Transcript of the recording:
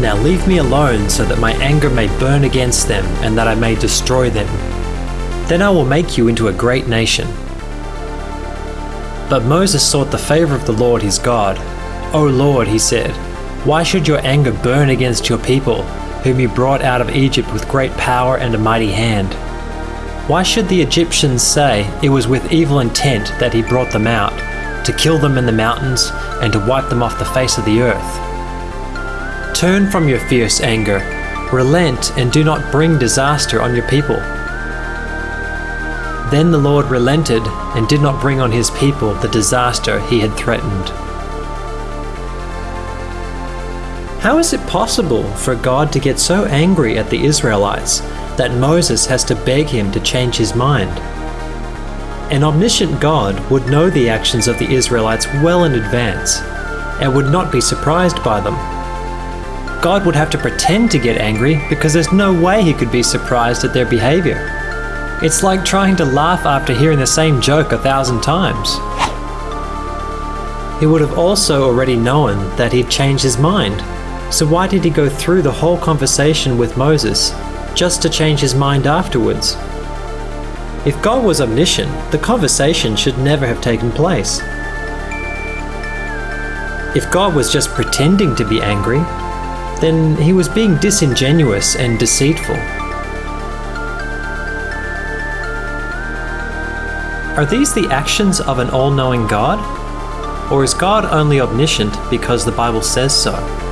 Now leave me alone so that my anger may burn against them and that I may destroy them. Then I will make you into a great nation. But Moses sought the favor of the Lord his God. O Lord, he said, why should your anger burn against your people, whom you brought out of Egypt with great power and a mighty hand? Why should the Egyptians say it was with evil intent that he brought them out, to kill them in the mountains and to wipe them off the face of the earth? Turn from your fierce anger, relent, and do not bring disaster on your people. Then the Lord relented and did not bring on his people the disaster he had threatened. How is it possible for God to get so angry at the Israelites that Moses has to beg him to change his mind? An omniscient God would know the actions of the Israelites well in advance and would not be surprised by them. God would have to pretend to get angry because there's no way he could be surprised at their behavior. It's like trying to laugh after hearing the same joke a thousand times. He would have also already known that he'd changed his mind. So why did he go through the whole conversation with Moses just to change his mind afterwards? If God was omniscient, the conversation should never have taken place. If God was just pretending to be angry, then he was being disingenuous and deceitful. Are these the actions of an all knowing God? Or is God only omniscient because the Bible says so?